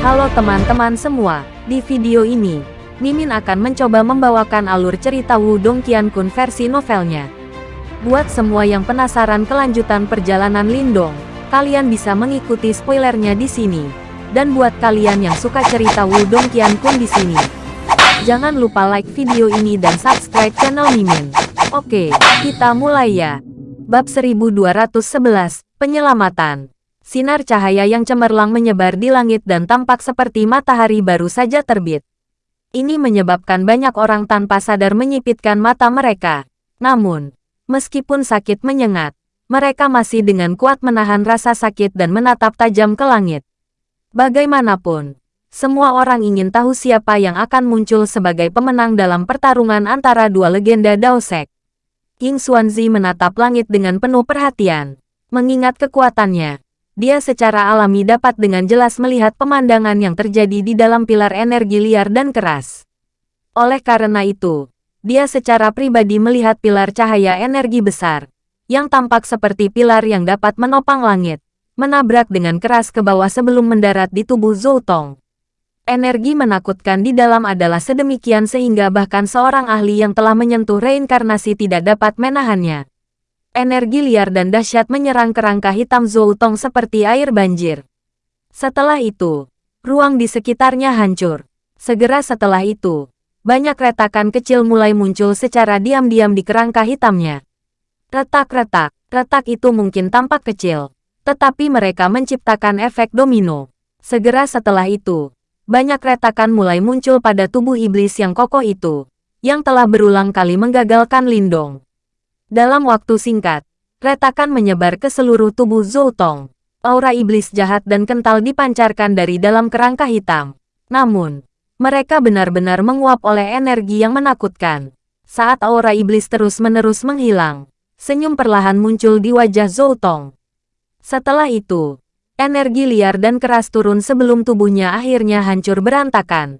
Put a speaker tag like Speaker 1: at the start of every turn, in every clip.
Speaker 1: Halo teman-teman semua, di video ini, Mimin akan mencoba membawakan alur cerita Wudong Qiankun versi novelnya. Buat semua yang penasaran kelanjutan perjalanan Lindong, kalian bisa mengikuti spoilernya di sini. Dan buat kalian yang suka cerita Wudong Qiankun di sini, jangan lupa like video ini dan subscribe channel Mimin. Oke, kita mulai ya. Bab 1211, Penyelamatan Sinar cahaya yang cemerlang menyebar di langit dan tampak seperti matahari baru saja terbit. Ini menyebabkan banyak orang tanpa sadar menyipitkan mata mereka. Namun, meskipun sakit menyengat, mereka masih dengan kuat menahan rasa sakit dan menatap tajam ke langit. Bagaimanapun, semua orang ingin tahu siapa yang akan muncul sebagai pemenang dalam pertarungan antara dua legenda Daosek. King Xuanzi menatap langit dengan penuh perhatian. Mengingat kekuatannya, dia secara alami dapat dengan jelas melihat pemandangan yang terjadi di dalam pilar energi liar dan keras. Oleh karena itu, dia secara pribadi melihat pilar cahaya energi besar, yang tampak seperti pilar yang dapat menopang langit, menabrak dengan keras ke bawah sebelum mendarat di tubuh Zhou Tong. Energi menakutkan di dalam adalah sedemikian sehingga bahkan seorang ahli yang telah menyentuh reinkarnasi tidak dapat menahannya. Energi liar dan dahsyat menyerang kerangka hitam Zhou Tong seperti air banjir. Setelah itu, ruang di sekitarnya hancur. Segera setelah itu, banyak retakan kecil mulai muncul secara diam-diam di kerangka hitamnya. Retak-retak, retak itu mungkin tampak kecil, tetapi mereka menciptakan efek domino. Segera setelah itu, banyak retakan mulai muncul pada tubuh iblis yang kokoh itu, yang telah berulang kali menggagalkan Lindong. Dalam waktu singkat, retakan menyebar ke seluruh tubuh Zhou Tong. Aura iblis jahat dan kental dipancarkan dari dalam kerangka hitam. Namun, mereka benar-benar menguap oleh energi yang menakutkan. Saat aura iblis terus-menerus menghilang, senyum perlahan muncul di wajah Zhou Tong. Setelah itu, energi liar dan keras turun sebelum tubuhnya akhirnya hancur berantakan.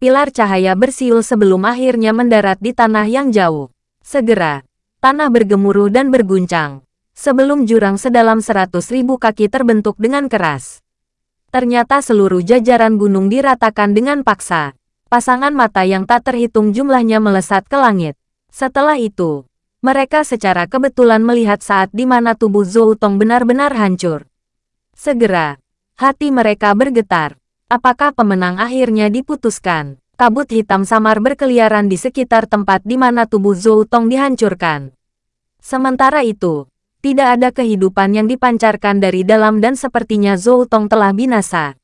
Speaker 1: Pilar cahaya bersiul sebelum akhirnya mendarat di tanah yang jauh. Segera, tanah bergemuruh dan berguncang. Sebelum jurang sedalam seratus ribu kaki terbentuk dengan keras. Ternyata seluruh jajaran gunung diratakan dengan paksa. Pasangan mata yang tak terhitung jumlahnya melesat ke langit. Setelah itu, mereka secara kebetulan melihat saat di mana tubuh Zhou Tong benar-benar hancur. Segera, hati mereka bergetar. Apakah pemenang akhirnya diputuskan? Kabut hitam samar berkeliaran di sekitar tempat di mana tubuh Zhou Tong dihancurkan. Sementara itu, tidak ada kehidupan yang dipancarkan dari dalam dan sepertinya Zhou Tong telah binasa.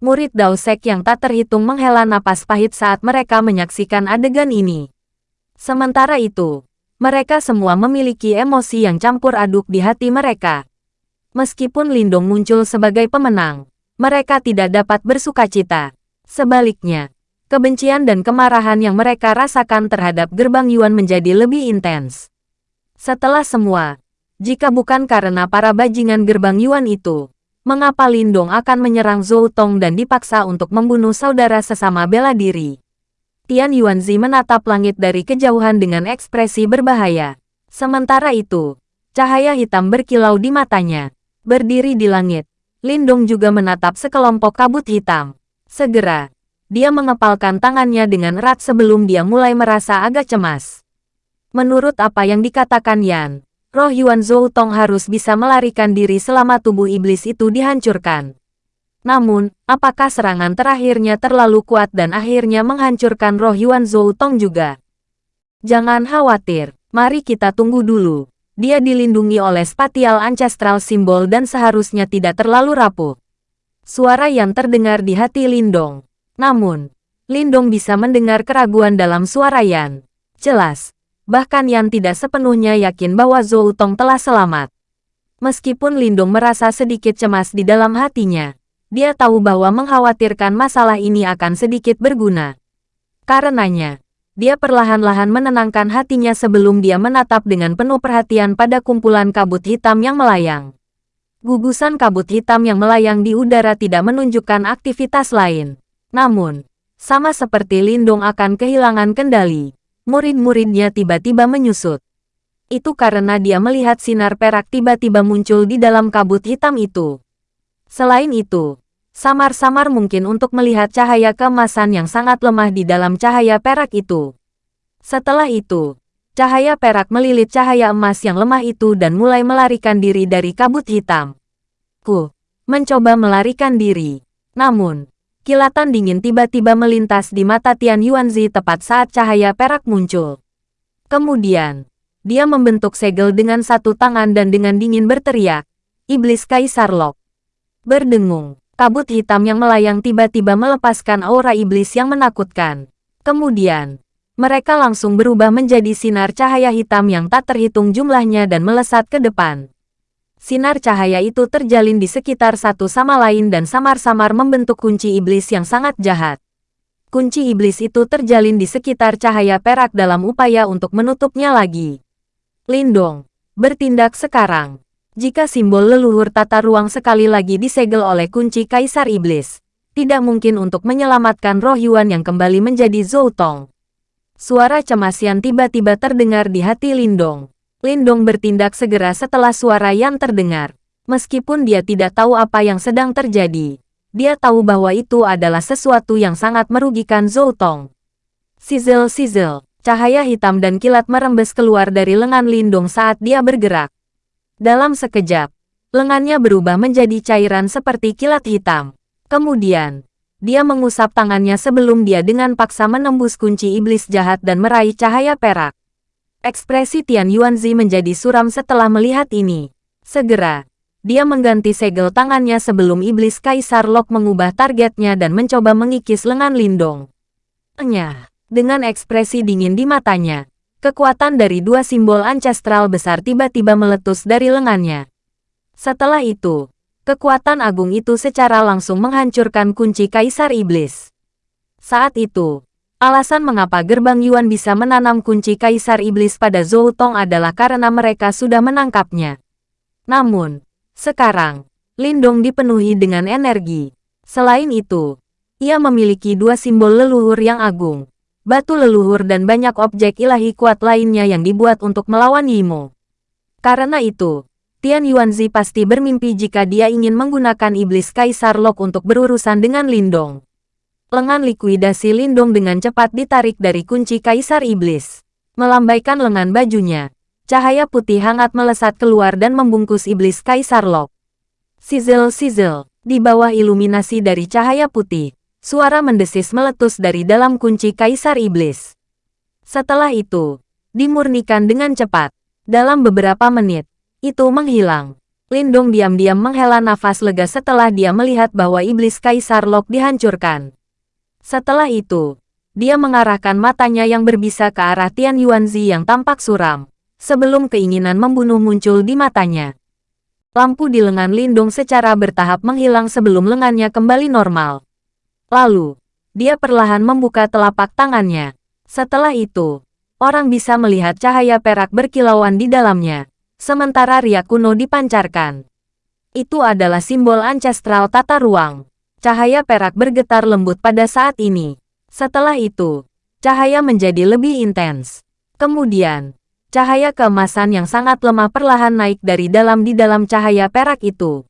Speaker 1: Murid Dao Sek yang tak terhitung menghela napas pahit saat mereka menyaksikan adegan ini. Sementara itu, mereka semua memiliki emosi yang campur aduk di hati mereka. Meskipun Lindong muncul sebagai pemenang, mereka tidak dapat bersuka cita. Sebaliknya, kebencian dan kemarahan yang mereka rasakan terhadap gerbang Yuan menjadi lebih intens. Setelah semua, jika bukan karena para bajingan gerbang Yuan itu, mengapa Lindong akan menyerang Zhou Tong dan dipaksa untuk membunuh saudara sesama bela diri? Tian Yuanzi menatap langit dari kejauhan dengan ekspresi berbahaya. Sementara itu, cahaya hitam berkilau di matanya. Berdiri di langit, Lindong juga menatap sekelompok kabut hitam. Segera, dia mengepalkan tangannya dengan erat sebelum dia mulai merasa agak cemas. Menurut apa yang dikatakan Yan, roh Yuan Zhou Tong harus bisa melarikan diri selama tubuh iblis itu dihancurkan. Namun, apakah serangan terakhirnya terlalu kuat dan akhirnya menghancurkan roh Yuan Zhou Tong juga? Jangan khawatir, mari kita tunggu dulu. Dia dilindungi oleh spatial ancestral simbol dan seharusnya tidak terlalu rapuh. Suara yang terdengar di hati Lindong. Namun, Lindong bisa mendengar keraguan dalam suara Yan. Jelas, bahkan Yan tidak sepenuhnya yakin bahwa Zhou Tong telah selamat. Meskipun Lindong merasa sedikit cemas di dalam hatinya, dia tahu bahwa mengkhawatirkan masalah ini akan sedikit berguna. Karenanya, dia perlahan-lahan menenangkan hatinya sebelum dia menatap dengan penuh perhatian pada kumpulan kabut hitam yang melayang. Gugusan kabut hitam yang melayang di udara tidak menunjukkan aktivitas lain. Namun, sama seperti Lindong akan kehilangan kendali, murid-muridnya tiba-tiba menyusut. Itu karena dia melihat sinar perak tiba-tiba muncul di dalam kabut hitam itu. Selain itu, Samar-samar mungkin untuk melihat cahaya keemasan yang sangat lemah di dalam cahaya perak itu. Setelah itu, cahaya perak melilit cahaya emas yang lemah itu dan mulai melarikan diri dari kabut hitam. Ku mencoba melarikan diri. Namun, kilatan dingin tiba-tiba melintas di mata Tian Yuanzi tepat saat cahaya perak muncul. Kemudian, dia membentuk segel dengan satu tangan dan dengan dingin berteriak, Iblis Kaisar Lok. Berdengung. Kabut hitam yang melayang tiba-tiba melepaskan aura iblis yang menakutkan. Kemudian, mereka langsung berubah menjadi sinar cahaya hitam yang tak terhitung jumlahnya dan melesat ke depan. Sinar cahaya itu terjalin di sekitar satu sama lain dan samar-samar membentuk kunci iblis yang sangat jahat. Kunci iblis itu terjalin di sekitar cahaya perak dalam upaya untuk menutupnya lagi. Lindong, bertindak sekarang. Jika simbol leluhur tata ruang sekali lagi disegel oleh kunci Kaisar Iblis, tidak mungkin untuk menyelamatkan roh Yuan yang kembali menjadi Zhou Tong. Suara cemasian tiba-tiba terdengar di hati Lindong. Lindong bertindak segera setelah suara yang terdengar. Meskipun dia tidak tahu apa yang sedang terjadi, dia tahu bahwa itu adalah sesuatu yang sangat merugikan Zhou Tong. Sizzle-sizzle, cahaya hitam dan kilat merembes keluar dari lengan Lindong saat dia bergerak. Dalam sekejap, lengannya berubah menjadi cairan seperti kilat hitam. Kemudian, dia mengusap tangannya sebelum dia dengan paksa menembus kunci iblis jahat dan meraih cahaya perak. Ekspresi Tian Yuanzi menjadi suram setelah melihat ini. Segera, dia mengganti segel tangannya sebelum iblis Kaisar Lok mengubah targetnya dan mencoba mengikis lengan Lindong. Enyah, dengan ekspresi dingin di matanya, Kekuatan dari dua simbol ancestral besar tiba-tiba meletus dari lengannya. Setelah itu, kekuatan agung itu secara langsung menghancurkan kunci Kaisar Iblis. Saat itu, alasan mengapa gerbang Yuan bisa menanam kunci Kaisar Iblis pada Zhou Tong adalah karena mereka sudah menangkapnya. Namun, sekarang, Lindong dipenuhi dengan energi. Selain itu, ia memiliki dua simbol leluhur yang agung, batu leluhur dan banyak objek ilahi kuat lainnya yang dibuat untuk melawan Yimo. Karena itu, Tian Yuanzi pasti bermimpi jika dia ingin menggunakan iblis Kaisar Lok untuk berurusan dengan Lindong. Lengan likuidasi Lindong dengan cepat ditarik dari kunci Kaisar Iblis. Melambaikan lengan bajunya, cahaya putih hangat melesat keluar dan membungkus iblis Kaisar Lok. Sizzle-sizzle, di bawah iluminasi dari cahaya putih, Suara mendesis meletus dari dalam kunci Kaisar Iblis. Setelah itu, dimurnikan dengan cepat. Dalam beberapa menit, itu menghilang. Lindong diam-diam menghela nafas lega setelah dia melihat bahwa Iblis Kaisar Lok dihancurkan. Setelah itu, dia mengarahkan matanya yang berbisa ke arah Tian Yuanzi yang tampak suram, sebelum keinginan membunuh muncul di matanya. Lampu di lengan Lindong secara bertahap menghilang sebelum lengannya kembali normal. Lalu, dia perlahan membuka telapak tangannya. Setelah itu, orang bisa melihat cahaya perak berkilauan di dalamnya, sementara riak kuno dipancarkan. Itu adalah simbol ancestral tata ruang. Cahaya perak bergetar lembut pada saat ini. Setelah itu, cahaya menjadi lebih intens. Kemudian, cahaya keemasan yang sangat lemah perlahan naik dari dalam di dalam cahaya perak itu.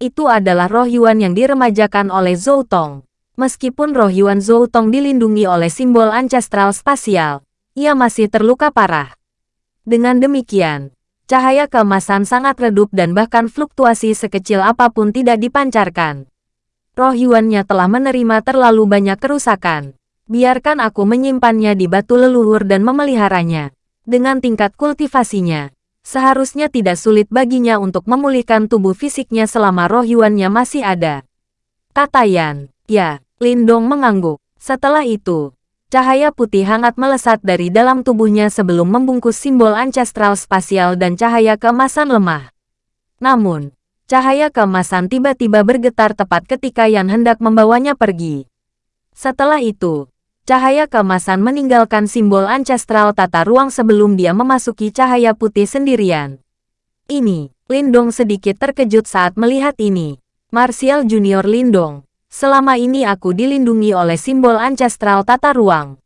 Speaker 1: Itu adalah roh Yuan yang diremajakan oleh Zhou Tong. Meskipun roh Yuan Zhou Tong dilindungi oleh simbol ancestral spasial, ia masih terluka parah. Dengan demikian, cahaya keemasan sangat redup dan bahkan fluktuasi sekecil apa pun tidak dipancarkan. Roh Yuannya telah menerima terlalu banyak kerusakan. Biarkan aku menyimpannya di batu leluhur dan memeliharanya. Dengan tingkat kultivasinya, seharusnya tidak sulit baginya untuk memulihkan tubuh fisiknya selama roh Yuannya masih ada. Kata Yan. Ya, Lindong mengangguk. Setelah itu, cahaya putih hangat melesat dari dalam tubuhnya sebelum membungkus simbol ancestral spasial dan cahaya keemasan lemah. Namun, cahaya keemasan tiba-tiba bergetar tepat ketika Yan hendak membawanya pergi. Setelah itu, cahaya keemasan meninggalkan simbol ancestral tata ruang sebelum dia memasuki cahaya putih sendirian. Ini, Lindong sedikit terkejut saat melihat ini. Martial Junior Lindong, Selama ini aku dilindungi oleh simbol ancestral tata ruang.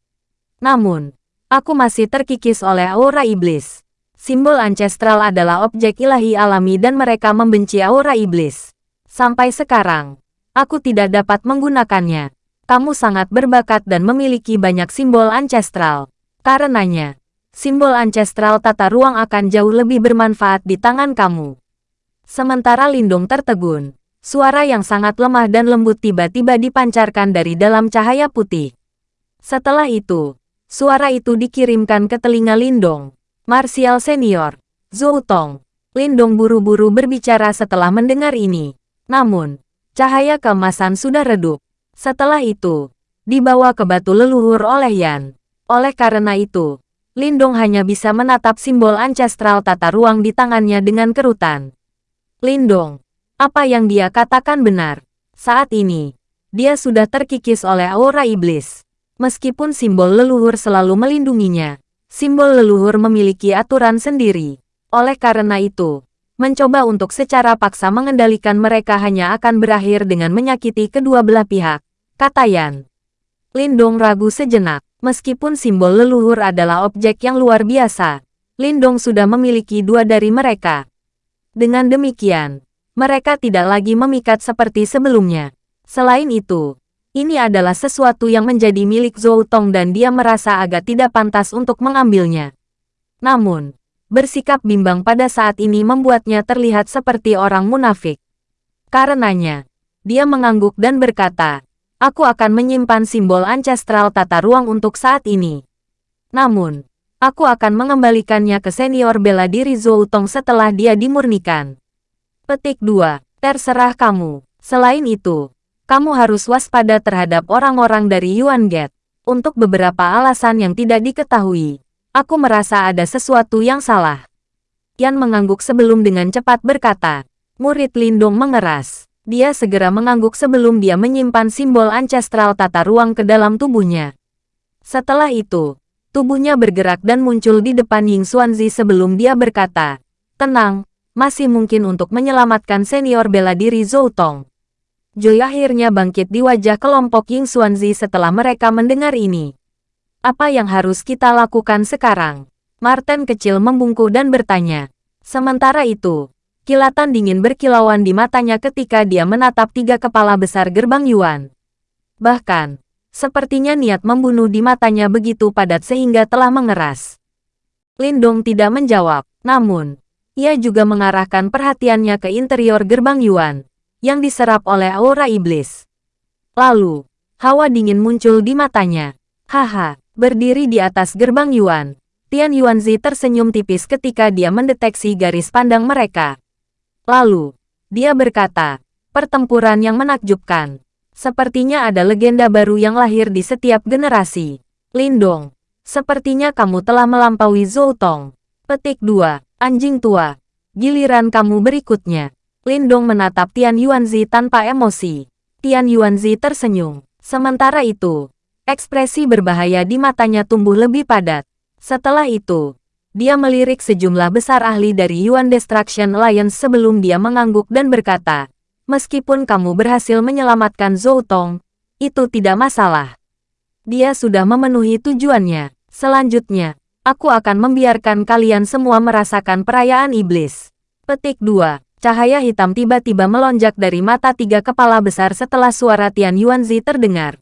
Speaker 1: Namun, aku masih terkikis oleh aura iblis. Simbol ancestral adalah objek ilahi alami dan mereka membenci aura iblis. Sampai sekarang, Aku tidak dapat menggunakannya. Kamu sangat berbakat dan memiliki banyak simbol ancestral. Karenanya, simbol ancestral tata ruang akan jauh lebih bermanfaat di tangan kamu. Sementara Lindung tertegun, suara yang sangat lemah dan lembut tiba-tiba dipancarkan dari dalam cahaya putih. Setelah itu, suara itu dikirimkan ke telinga Lindong. Martial Senior, Zhou Tong. Lindong buru-buru berbicara setelah mendengar ini. Namun, Cahaya keemasan sudah redup. Setelah itu, dibawa ke batu leluhur oleh Yan. Oleh karena itu, Lindong hanya bisa menatap simbol ancestral tata ruang di tangannya dengan kerutan. Lindong, apa yang dia katakan benar. Saat ini, dia sudah terkikis oleh aura iblis. Meskipun simbol leluhur selalu melindunginya, simbol leluhur memiliki aturan sendiri. Oleh karena itu, Mencoba untuk secara paksa mengendalikan mereka hanya akan berakhir dengan menyakiti kedua belah pihak, kata Yan. Lindong ragu sejenak, meskipun simbol leluhur adalah objek yang luar biasa, Lindong sudah memiliki dua dari mereka. Dengan demikian, mereka tidak lagi memikat seperti sebelumnya. Selain itu, ini adalah sesuatu yang menjadi milik Zhou Tong dan dia merasa agak tidak pantas untuk mengambilnya. Namun, Bersikap bimbang pada saat ini membuatnya terlihat seperti orang munafik. Karenanya, dia mengangguk dan berkata, Aku akan menyimpan simbol ancestral tata ruang untuk saat ini. Namun, aku akan mengembalikannya ke senior bela diri Zhou Tong setelah dia dimurnikan. Petik 2. Terserah kamu. Selain itu, kamu harus waspada terhadap orang-orang dari Yuan Gate. Untuk beberapa alasan yang tidak diketahui, Aku merasa ada sesuatu yang salah. Yan mengangguk sebelum dengan cepat berkata. Murid Lindung mengeras. Dia segera mengangguk sebelum dia menyimpan simbol ancestral tata ruang ke dalam tubuhnya. Setelah itu, tubuhnya bergerak dan muncul di depan Ying Xuanzi sebelum dia berkata, Tenang, masih mungkin untuk menyelamatkan senior bela diri Zhou Tong. Joy akhirnya bangkit di wajah kelompok Ying Xuanzi setelah mereka mendengar ini. Apa yang harus kita lakukan sekarang? Martin kecil membungkuk dan bertanya. Sementara itu, kilatan dingin berkilauan di matanya ketika dia menatap tiga kepala besar gerbang Yuan. Bahkan, sepertinya niat membunuh di matanya begitu padat sehingga telah mengeras. Lindong tidak menjawab, namun, ia juga mengarahkan perhatiannya ke interior gerbang Yuan, yang diserap oleh aura iblis. Lalu, hawa dingin muncul di matanya. Haha, Berdiri di atas gerbang Yuan, Tian Yuanzi tersenyum tipis ketika dia mendeteksi garis pandang mereka. Lalu, dia berkata, pertempuran yang menakjubkan. Sepertinya ada legenda baru yang lahir di setiap generasi. Lindong, sepertinya kamu telah melampaui Zhou Tong. Petik 2, anjing tua. Giliran kamu berikutnya. Lindong menatap Tian Yuanzi tanpa emosi. Tian Yuanzi tersenyum. Sementara itu, Ekspresi berbahaya di matanya tumbuh lebih padat. Setelah itu, dia melirik sejumlah besar ahli dari Yuan Destruction Alliance sebelum dia mengangguk dan berkata, Meskipun kamu berhasil menyelamatkan Zhou Tong, itu tidak masalah. Dia sudah memenuhi tujuannya. Selanjutnya, aku akan membiarkan kalian semua merasakan perayaan iblis. Petik 2. Cahaya hitam tiba-tiba melonjak dari mata tiga kepala besar setelah suara Tian Yuanzi terdengar.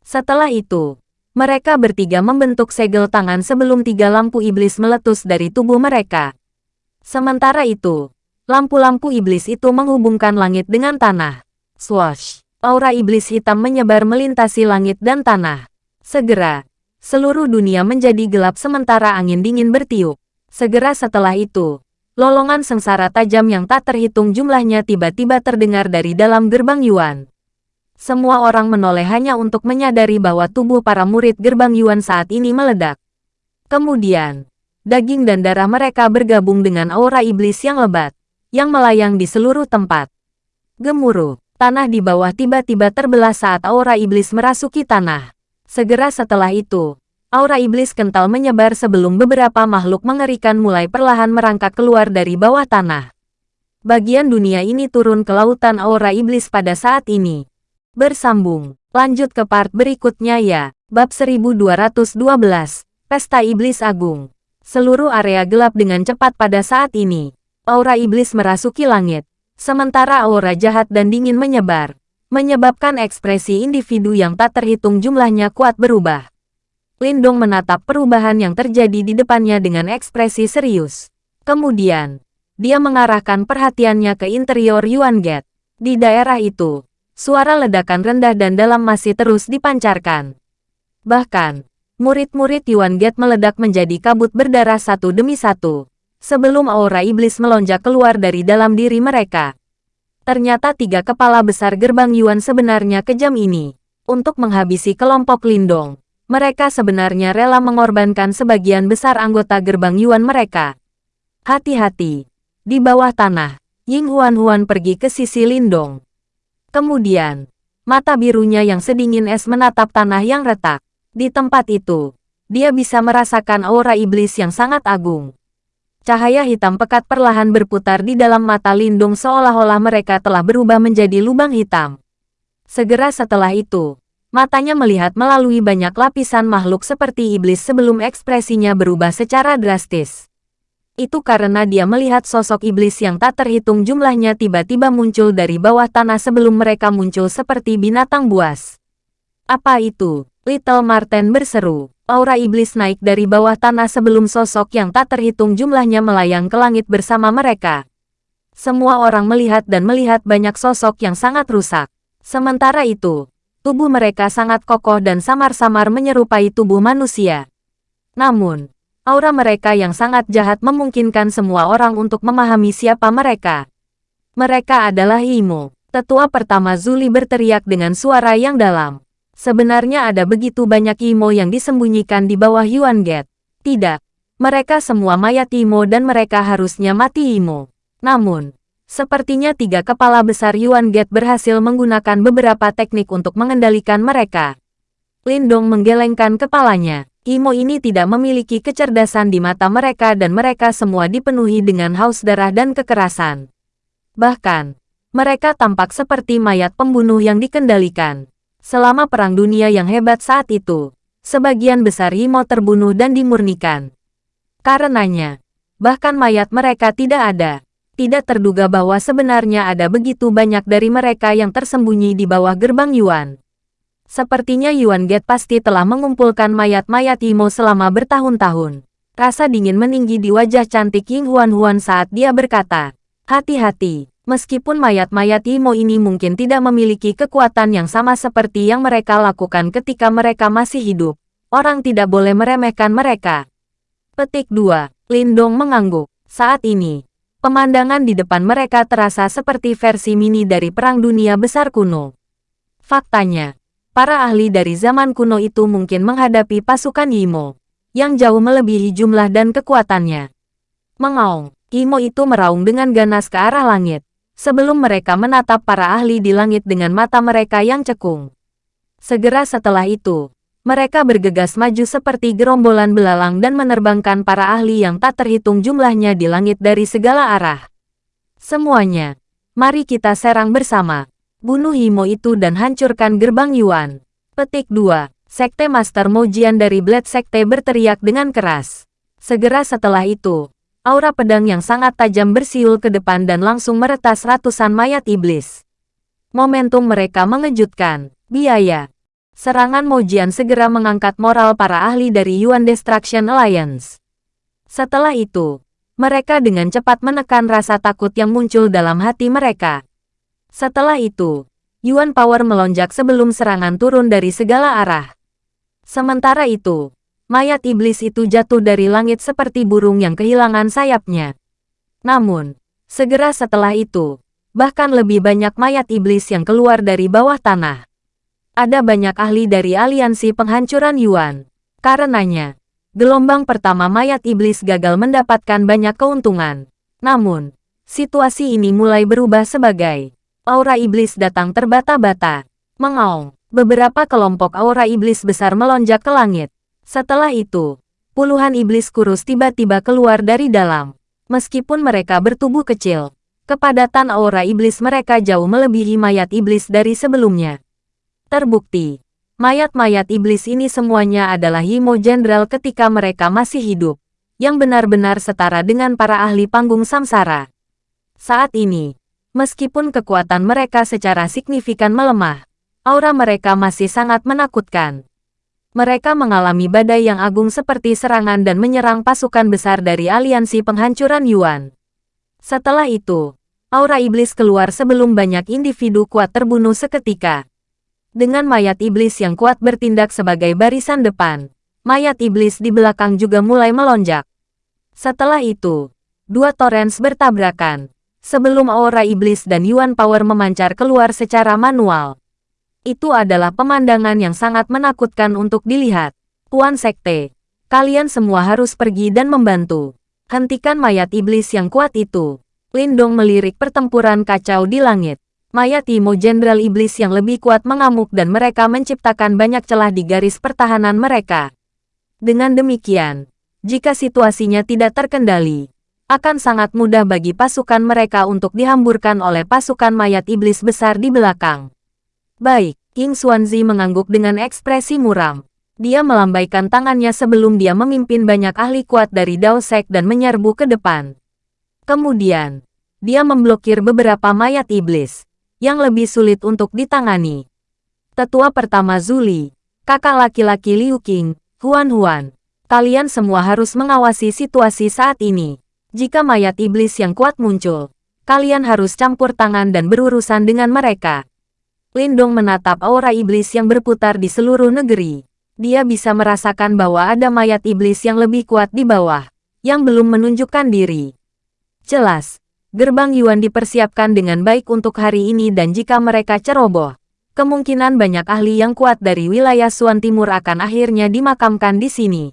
Speaker 1: Setelah itu, mereka bertiga membentuk segel tangan sebelum tiga lampu iblis meletus dari tubuh mereka. Sementara itu, lampu-lampu iblis itu menghubungkan langit dengan tanah. Swash! Aura iblis hitam menyebar melintasi langit dan tanah. Segera, seluruh dunia menjadi gelap sementara angin dingin bertiup. Segera setelah itu, lolongan sengsara tajam yang tak terhitung jumlahnya tiba-tiba terdengar dari dalam gerbang Yuan semua orang menoleh hanya untuk menyadari bahwa tubuh para murid gerbang Yuan saat ini meledak. Kemudian, daging dan darah mereka bergabung dengan aura iblis yang lebat, yang melayang di seluruh tempat. Gemuruh, tanah di bawah tiba-tiba terbelah saat aura iblis merasuki tanah. Segera setelah itu, aura iblis kental menyebar sebelum beberapa makhluk mengerikan mulai perlahan merangkak keluar dari bawah tanah. Bagian dunia ini turun ke lautan aura iblis pada saat ini. Bersambung. Lanjut ke part berikutnya ya. Bab 1212. Pesta Iblis Agung. Seluruh area gelap dengan cepat pada saat ini. Aura iblis merasuki langit. Sementara aura jahat dan dingin menyebar. menyebabkan ekspresi individu yang tak terhitung jumlahnya kuat berubah. Lindong menatap perubahan yang terjadi di depannya dengan ekspresi serius. Kemudian, dia mengarahkan perhatiannya ke interior Yuan Gate. Di daerah itu, suara ledakan rendah dan dalam masih terus dipancarkan. Bahkan, murid-murid Yuan Gate meledak menjadi kabut berdarah satu demi satu, sebelum aura iblis melonjak keluar dari dalam diri mereka. Ternyata tiga kepala besar gerbang Yuan sebenarnya kejam ini. Untuk menghabisi kelompok Lindong, mereka sebenarnya rela mengorbankan sebagian besar anggota gerbang Yuan mereka. Hati-hati. Di bawah tanah, Ying Huan-Huan pergi ke sisi Lindong. Kemudian, mata birunya yang sedingin es menatap tanah yang retak. Di tempat itu, dia bisa merasakan aura iblis yang sangat agung. Cahaya hitam pekat perlahan berputar di dalam mata Lindung seolah-olah mereka telah berubah menjadi lubang hitam. Segera setelah itu, matanya melihat melalui banyak lapisan makhluk seperti iblis sebelum ekspresinya berubah secara drastis. Itu karena dia melihat sosok iblis yang tak terhitung jumlahnya tiba-tiba muncul dari bawah tanah sebelum mereka muncul seperti binatang buas. Apa itu? Little Martin berseru. Aura iblis naik dari bawah tanah sebelum sosok yang tak terhitung jumlahnya melayang ke langit bersama mereka. Semua orang melihat dan melihat banyak sosok yang sangat rusak. Sementara itu, tubuh mereka sangat kokoh dan samar-samar menyerupai tubuh manusia. Namun, Aura mereka yang sangat jahat memungkinkan semua orang untuk memahami siapa mereka. Mereka adalah Imo. Tetua pertama Zuli berteriak dengan suara yang dalam. Sebenarnya ada begitu banyak Imo yang disembunyikan di bawah Yuan Gate. Tidak. Mereka semua mayat Imo dan mereka harusnya mati Imo. Namun, sepertinya tiga kepala besar Yuan Gate berhasil menggunakan beberapa teknik untuk mengendalikan mereka. Lindong menggelengkan kepalanya. Imo ini tidak memiliki kecerdasan di mata mereka dan mereka semua dipenuhi dengan haus darah dan kekerasan. Bahkan, mereka tampak seperti mayat pembunuh yang dikendalikan. Selama Perang Dunia yang hebat saat itu, sebagian besar Imo terbunuh dan dimurnikan. Karenanya, bahkan mayat mereka tidak ada. Tidak terduga bahwa sebenarnya ada begitu banyak dari mereka yang tersembunyi di bawah gerbang Yuan. Sepertinya Yuan Get pasti telah mengumpulkan mayat-mayat Imo selama bertahun-tahun. Rasa dingin meninggi di wajah cantik Ying Huan-Huan saat dia berkata, Hati-hati, meskipun mayat-mayat Imo ini mungkin tidak memiliki kekuatan yang sama seperti yang mereka lakukan ketika mereka masih hidup, orang tidak boleh meremehkan mereka. Petik 2. Lindong mengangguk. Saat ini, pemandangan di depan mereka terasa seperti versi mini dari Perang Dunia Besar kuno. Faktanya, para ahli dari zaman kuno itu mungkin menghadapi pasukan Yimo, yang jauh melebihi jumlah dan kekuatannya. Mengaung, Yimo itu meraung dengan ganas ke arah langit, sebelum mereka menatap para ahli di langit dengan mata mereka yang cekung. Segera setelah itu, mereka bergegas maju seperti gerombolan belalang dan menerbangkan para ahli yang tak terhitung jumlahnya di langit dari segala arah. Semuanya, mari kita serang bersama. Bunuh Himo itu dan hancurkan gerbang Yuan. Petik 2. Sekte Master Mojian dari Blade Sekte berteriak dengan keras. Segera setelah itu, aura pedang yang sangat tajam bersiul ke depan dan langsung meretas ratusan mayat iblis. Momentum mereka mengejutkan. Biaya. Serangan Mojian segera mengangkat moral para ahli dari Yuan Destruction Alliance. Setelah itu, mereka dengan cepat menekan rasa takut yang muncul dalam hati mereka. Setelah itu, Yuan Power melonjak sebelum serangan turun dari segala arah. Sementara itu, mayat iblis itu jatuh dari langit seperti burung yang kehilangan sayapnya. Namun, segera setelah itu, bahkan lebih banyak mayat iblis yang keluar dari bawah tanah. Ada banyak ahli dari aliansi penghancuran Yuan. Karenanya, gelombang pertama mayat iblis gagal mendapatkan banyak keuntungan. Namun, situasi ini mulai berubah sebagai aura iblis datang terbata-bata. Mengaung, beberapa kelompok aura iblis besar melonjak ke langit. Setelah itu, puluhan iblis kurus tiba-tiba keluar dari dalam. Meskipun mereka bertubuh kecil, kepadatan aura iblis mereka jauh melebihi mayat iblis dari sebelumnya. Terbukti, mayat-mayat iblis ini semuanya adalah Himo Jenderal ketika mereka masih hidup, yang benar-benar setara dengan para ahli panggung samsara. Saat ini, Meskipun kekuatan mereka secara signifikan melemah, aura mereka masih sangat menakutkan. Mereka mengalami badai yang agung seperti serangan dan menyerang pasukan besar dari aliansi penghancuran Yuan. Setelah itu, aura iblis keluar sebelum banyak individu kuat terbunuh seketika. Dengan mayat iblis yang kuat bertindak sebagai barisan depan, mayat iblis di belakang juga mulai melonjak. Setelah itu, dua torrents bertabrakan, sebelum aura iblis dan Yuan Power memancar keluar secara manual. Itu adalah pemandangan yang sangat menakutkan untuk dilihat. Tuan Sekte, kalian semua harus pergi dan membantu. Hentikan mayat iblis yang kuat itu. Lindong melirik pertempuran kacau di langit. Mayat Imo Jenderal Iblis yang lebih kuat mengamuk dan mereka menciptakan banyak celah di garis pertahanan mereka. Dengan demikian, jika situasinya tidak terkendali, akan sangat mudah bagi pasukan mereka untuk dihamburkan oleh pasukan mayat iblis besar di belakang. Baik, King Xuanzi mengangguk dengan ekspresi muram. Dia melambaikan tangannya sebelum dia memimpin banyak ahli kuat dari Dao Sek dan menyerbu ke depan. Kemudian, dia memblokir beberapa mayat iblis, yang lebih sulit untuk ditangani. Tetua pertama Zuli, kakak laki-laki Liu Qing, Huan Huan. Kalian semua harus mengawasi situasi saat ini. Jika mayat iblis yang kuat muncul, kalian harus campur tangan dan berurusan dengan mereka. Lindong menatap aura iblis yang berputar di seluruh negeri. Dia bisa merasakan bahwa ada mayat iblis yang lebih kuat di bawah, yang belum menunjukkan diri. Jelas, gerbang Yuan dipersiapkan dengan baik untuk hari ini dan jika mereka ceroboh, kemungkinan banyak ahli yang kuat dari wilayah Suan Timur akan akhirnya dimakamkan di sini.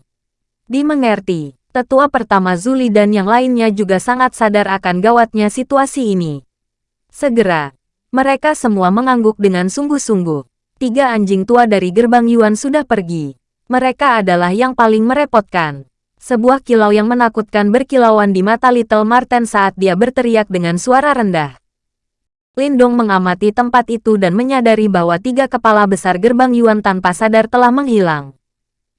Speaker 1: Dimengerti, tetua pertama Zuli dan yang lainnya juga sangat sadar akan gawatnya situasi ini. Segera, mereka semua mengangguk dengan sungguh-sungguh. Tiga anjing tua dari gerbang Yuan sudah pergi. Mereka adalah yang paling merepotkan. Sebuah kilau yang menakutkan berkilauan di mata Little Marten saat dia berteriak dengan suara rendah. Lindong mengamati tempat itu dan menyadari bahwa tiga kepala besar gerbang Yuan tanpa sadar telah menghilang.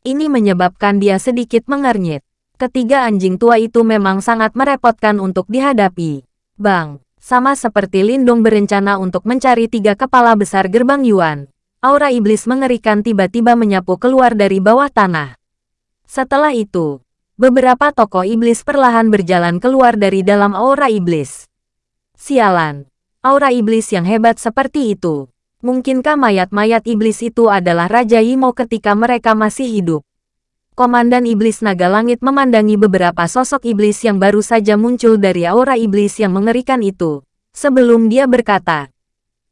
Speaker 1: Ini menyebabkan dia sedikit mengernyit. Ketiga anjing tua itu memang sangat merepotkan untuk dihadapi. Bang! Sama seperti Lindung berencana untuk mencari tiga kepala besar gerbang Yuan, aura iblis mengerikan tiba-tiba menyapu keluar dari bawah tanah. Setelah itu, beberapa tokoh iblis perlahan berjalan keluar dari dalam aura iblis. Sialan, aura iblis yang hebat seperti itu. Mungkinkah mayat-mayat iblis itu adalah Raja Imo ketika mereka masih hidup? Komandan Iblis Naga Langit memandangi beberapa sosok iblis yang baru saja muncul dari aura iblis yang mengerikan itu. Sebelum dia berkata,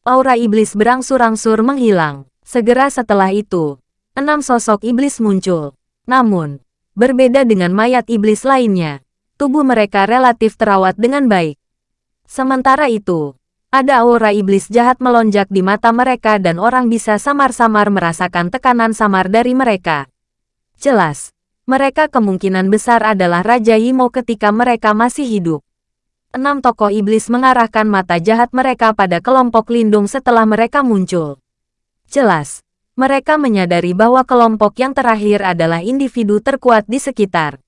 Speaker 1: aura iblis berangsur-angsur menghilang. Segera setelah itu, enam sosok iblis muncul. Namun, berbeda dengan mayat iblis lainnya, tubuh mereka relatif terawat dengan baik. Sementara itu, ada aura iblis jahat melonjak di mata mereka dan orang bisa samar-samar merasakan tekanan samar dari mereka. Jelas, mereka kemungkinan besar adalah Raja Yimo ketika mereka masih hidup. Enam tokoh iblis mengarahkan mata jahat mereka pada kelompok lindung setelah mereka muncul. Jelas, mereka menyadari bahwa kelompok yang terakhir adalah individu terkuat di sekitar.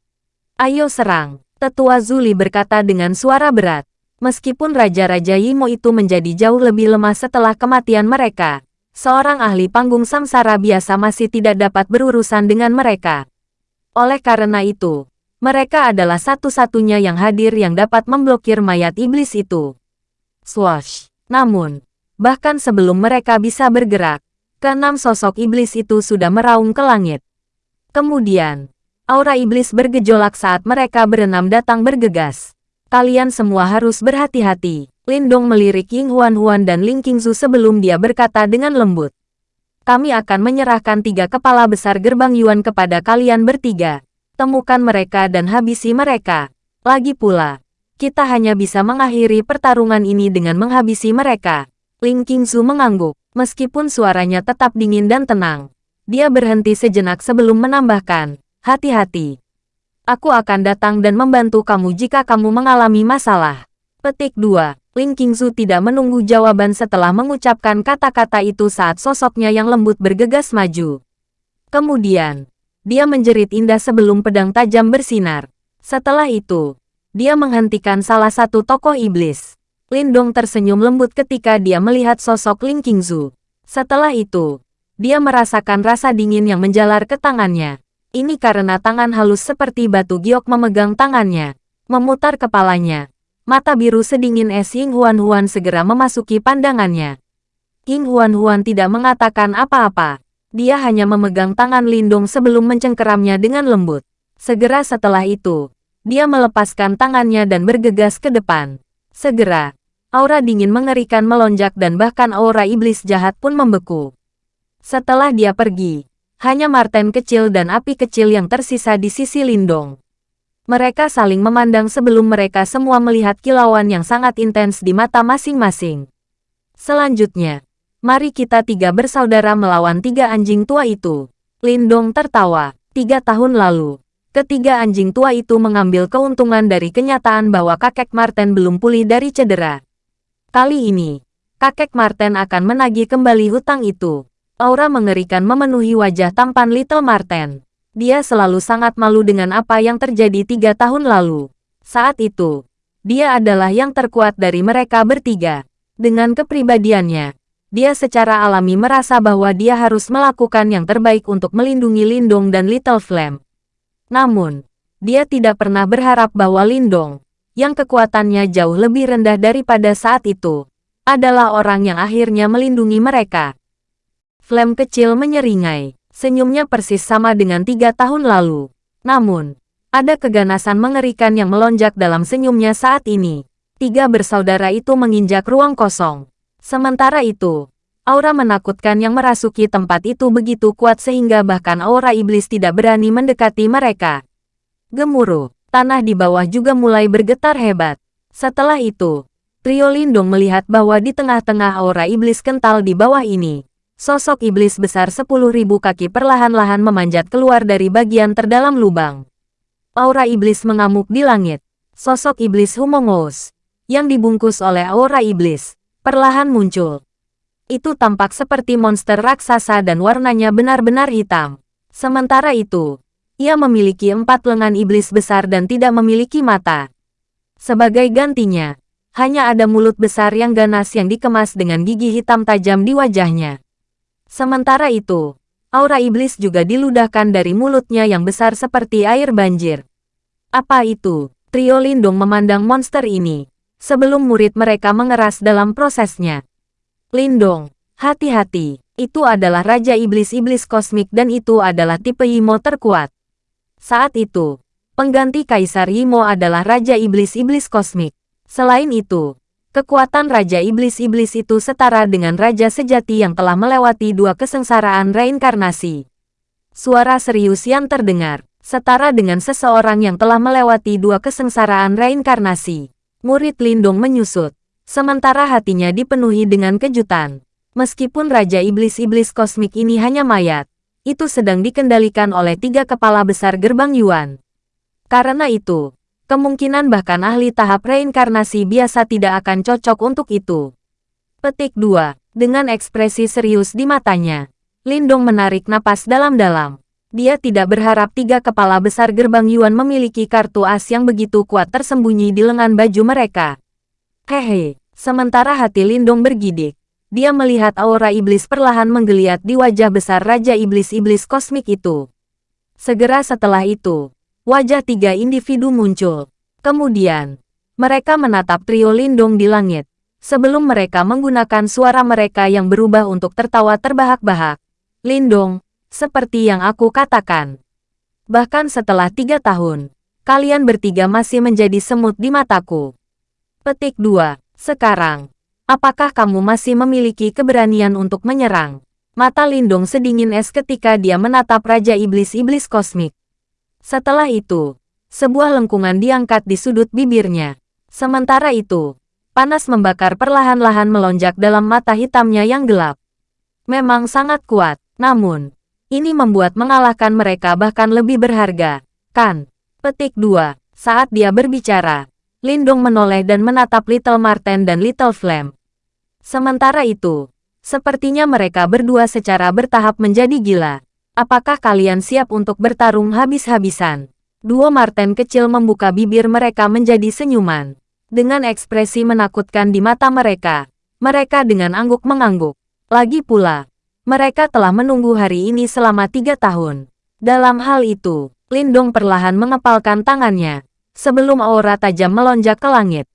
Speaker 1: Ayo serang, tetua Zuli berkata dengan suara berat. Meskipun Raja-Raja Yimo itu menjadi jauh lebih lemah setelah kematian mereka, seorang ahli panggung samsara biasa masih tidak dapat berurusan dengan mereka. Oleh karena itu, mereka adalah satu-satunya yang hadir yang dapat memblokir mayat iblis itu. Swash! Namun, bahkan sebelum mereka bisa bergerak, keenam sosok iblis itu sudah meraung ke langit. Kemudian, aura iblis bergejolak saat mereka berenam datang bergegas. Kalian semua harus berhati-hati. Lindong melirik Ying Huan Huan dan Ling Qingzu sebelum dia berkata dengan lembut. Kami akan menyerahkan tiga kepala besar gerbang Yuan kepada kalian bertiga. Temukan mereka dan habisi mereka. Lagi pula, kita hanya bisa mengakhiri pertarungan ini dengan menghabisi mereka. Ling Qingzu mengangguk, meskipun suaranya tetap dingin dan tenang. Dia berhenti sejenak sebelum menambahkan, hati-hati. Aku akan datang dan membantu kamu jika kamu mengalami masalah. Petik 2. Ling Qingzu tidak menunggu jawaban setelah mengucapkan kata-kata itu saat sosoknya yang lembut bergegas maju. Kemudian, dia menjerit indah sebelum pedang tajam bersinar. Setelah itu, dia menghentikan salah satu tokoh iblis. Lindong tersenyum lembut ketika dia melihat sosok Ling Qingzu. Setelah itu, dia merasakan rasa dingin yang menjalar ke tangannya. Ini karena tangan halus seperti batu giok memegang tangannya. Memutar kepalanya. Mata biru sedingin es Ying Huan Huan segera memasuki pandangannya. Ying Huan Huan tidak mengatakan apa-apa. Dia hanya memegang tangan Lindong sebelum mencengkeramnya dengan lembut. Segera setelah itu, dia melepaskan tangannya dan bergegas ke depan. Segera, Aura dingin mengerikan melonjak dan bahkan aura iblis jahat pun membeku. Setelah dia pergi, hanya Marten kecil dan api kecil yang tersisa di sisi Lindong. Mereka saling memandang sebelum mereka semua melihat kilauan yang sangat intens di mata masing-masing. Selanjutnya, mari kita tiga bersaudara melawan tiga anjing tua itu. Lindong tertawa. Tiga tahun lalu, ketiga anjing tua itu mengambil keuntungan dari kenyataan bahwa kakek Marten belum pulih dari cedera. Kali ini, kakek Marten akan menagih kembali hutang itu. Aura mengerikan memenuhi wajah tampan Little Marten. Dia selalu sangat malu dengan apa yang terjadi tiga tahun lalu. Saat itu, dia adalah yang terkuat dari mereka bertiga. Dengan kepribadiannya, dia secara alami merasa bahwa dia harus melakukan yang terbaik untuk melindungi Lindong dan Little Flame. Namun, dia tidak pernah berharap bahwa Lindong, yang kekuatannya jauh lebih rendah daripada saat itu, adalah orang yang akhirnya melindungi mereka. Flame kecil menyeringai, senyumnya persis sama dengan tiga tahun lalu. Namun, ada keganasan mengerikan yang melonjak dalam senyumnya saat ini. Tiga bersaudara itu menginjak ruang kosong. Sementara itu, aura menakutkan yang merasuki tempat itu begitu kuat sehingga bahkan aura iblis tidak berani mendekati mereka. Gemuruh. Tanah di bawah juga mulai bergetar hebat. Setelah itu, Trio Lindung melihat bahwa di tengah-tengah aura iblis kental di bawah ini, sosok iblis besar sepuluh ribu kaki perlahan-lahan memanjat keluar dari bagian terdalam lubang. Aura iblis mengamuk di langit. Sosok iblis Humongous, yang dibungkus oleh aura iblis, perlahan muncul. Itu tampak seperti monster raksasa dan warnanya benar-benar hitam. Sementara itu, ia memiliki empat lengan iblis besar dan tidak memiliki mata. Sebagai gantinya, hanya ada mulut besar yang ganas yang dikemas dengan gigi hitam tajam di wajahnya. Sementara itu, aura iblis juga diludahkan dari mulutnya yang besar seperti air banjir. Apa itu? Trio Lindung memandang monster ini, sebelum murid mereka mengeras dalam prosesnya. Lindong, hati-hati, itu adalah Raja Iblis-Iblis Kosmik dan itu adalah tipe Yimo terkuat. Saat itu, pengganti Kaisar Yimo adalah Raja Iblis-Iblis Kosmik. Selain itu, kekuatan Raja Iblis-Iblis itu setara dengan Raja sejati yang telah melewati dua kesengsaraan reinkarnasi. Suara serius yang terdengar, setara dengan seseorang yang telah melewati dua kesengsaraan reinkarnasi. Murid Lindung menyusut, sementara hatinya dipenuhi dengan kejutan. Meskipun Raja Iblis-Iblis Kosmik ini hanya mayat, itu sedang dikendalikan oleh tiga kepala besar gerbang Yuan. Karena itu, kemungkinan bahkan ahli tahap reinkarnasi biasa tidak akan cocok untuk itu. Petik 2. Dengan ekspresi serius di matanya, Lindong menarik napas dalam-dalam. Dia tidak berharap tiga kepala besar gerbang Yuan memiliki kartu as yang begitu kuat tersembunyi di lengan baju mereka. Hehe, sementara hati Lindong bergidik, dia melihat aura iblis perlahan menggeliat di wajah besar Raja Iblis-Iblis Kosmik itu. Segera setelah itu, wajah tiga individu muncul. Kemudian, mereka menatap trio Lindung di langit, sebelum mereka menggunakan suara mereka yang berubah untuk tertawa terbahak-bahak. Lindung, seperti yang aku katakan. Bahkan setelah tiga tahun, kalian bertiga masih menjadi semut di mataku. Petik 2. Sekarang, Apakah kamu masih memiliki keberanian untuk menyerang? Mata Lindung sedingin es ketika dia menatap Raja Iblis-Iblis Kosmik. Setelah itu, sebuah lengkungan diangkat di sudut bibirnya. Sementara itu, panas membakar perlahan-lahan melonjak dalam mata hitamnya yang gelap. Memang sangat kuat, namun, ini membuat mengalahkan mereka bahkan lebih berharga, kan? Petik 2. Saat dia berbicara, Lindung menoleh dan menatap Little Marten dan Little Flame. Sementara itu, sepertinya mereka berdua secara bertahap menjadi gila. Apakah kalian siap untuk bertarung habis-habisan? Dua Marten kecil membuka bibir mereka menjadi senyuman. Dengan ekspresi menakutkan di mata mereka, mereka dengan angguk mengangguk. Lagi pula, mereka telah menunggu hari ini selama tiga tahun. Dalam hal itu, Lindong perlahan mengepalkan tangannya, sebelum aura tajam melonjak ke langit.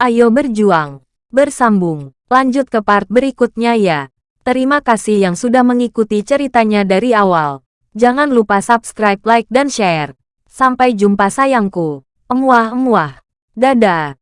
Speaker 1: Ayo berjuang, bersambung, lanjut ke part berikutnya ya. Terima kasih yang sudah mengikuti ceritanya dari awal. Jangan lupa subscribe, like, dan share. Sampai jumpa sayangku. Emuah-emuah. Dadah.